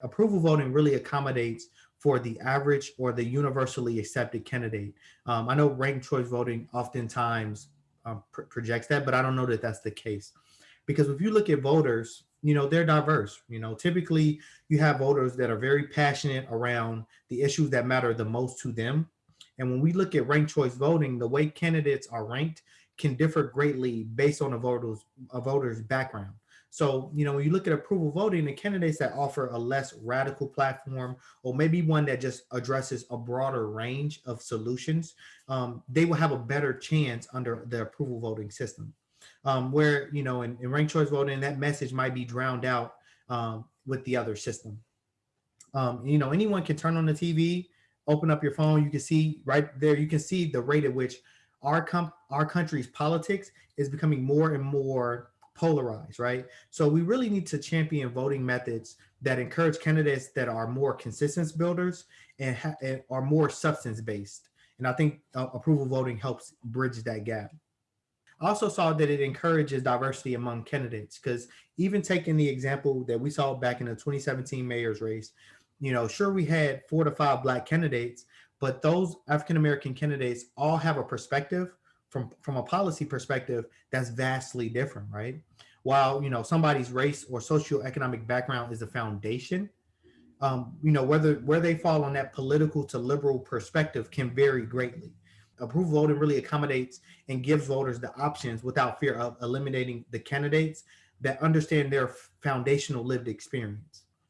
approval voting really accommodates for the average or the universally accepted candidate. Um, I know ranked choice voting oftentimes um, pr projects that, but I don't know that that's the case. Because if you look at voters, you know, they're diverse. You know, typically you have voters that are very passionate around the issues that matter the most to them. And when we look at ranked choice voting, the way candidates are ranked can differ greatly based on a voter's, a voter's background. So, you know, when you look at approval voting, the candidates that offer a less radical platform, or maybe one that just addresses a broader range of solutions, um, they will have a better chance under the approval voting system. Um, where, you know, in, in ranked choice voting, that message might be drowned out um, with the other system. Um, you know, anyone can turn on the TV, open up your phone, you can see right there, you can see the rate at which our, our country's politics is becoming more and more polarized, right? So we really need to champion voting methods that encourage candidates that are more consistent builders and, and are more substance based. And I think uh, approval voting helps bridge that gap. I also saw that it encourages diversity among candidates because even taking the example that we saw back in the 2017 mayor's race, you know, sure we had four to five black candidates, but those African-American candidates all have a perspective from, from a policy perspective that's vastly different, right? While, you know, somebody's race or socioeconomic background is the foundation, um, you know, whether where they fall on that political to liberal perspective can vary greatly. Approval voting really accommodates and gives voters the options without fear of eliminating the candidates that understand their foundational lived experience.